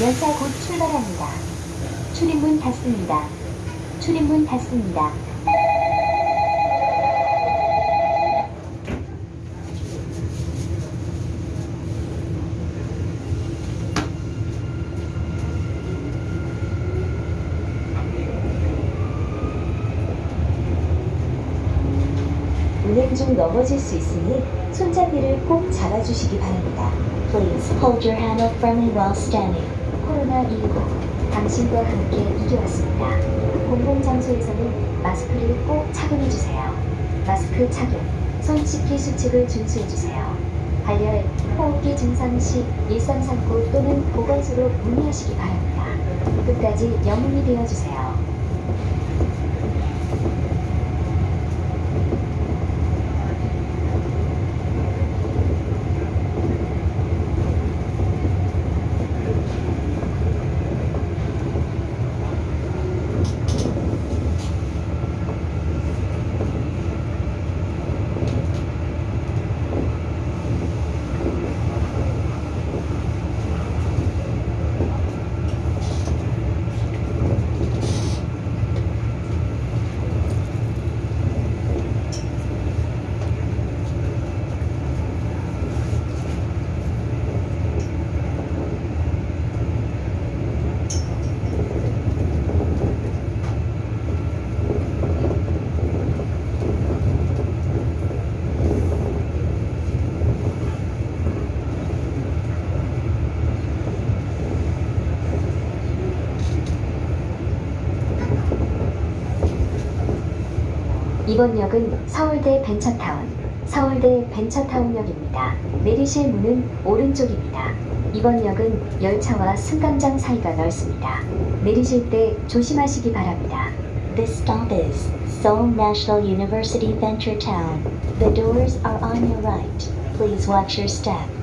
열차 곧 출발합니다. 출입문 닫습니다. 출입문 닫습니다. 운행 중 넘어질 수 있으니 손잡이를 꼭 잡아주시기 바랍니다. Please hold your handle firmly while standing. 코로나19 당신과 함께 이겨왔습니다. 공공장소에서는 마스크를 꼭 착용해주세요. 마스크 착용, 손 씻기 수칙을 준수해주세요. 발열, 호흡기 증상 시 1339 또는 보건소로 문의하시기 바랍니다. 끝까지 영웅이 되어주세요. 이번 역은 서울대 벤처타운, 서울대 벤처타운역입니다. 내리실 문은 오른쪽입니다. 이번 역은 열차와 승강장 사이가 넓습니다. 내리실 때 조심하시기 바랍니다. This stop is Seoul National University Venture Town. The doors are on your right. Please watch your step.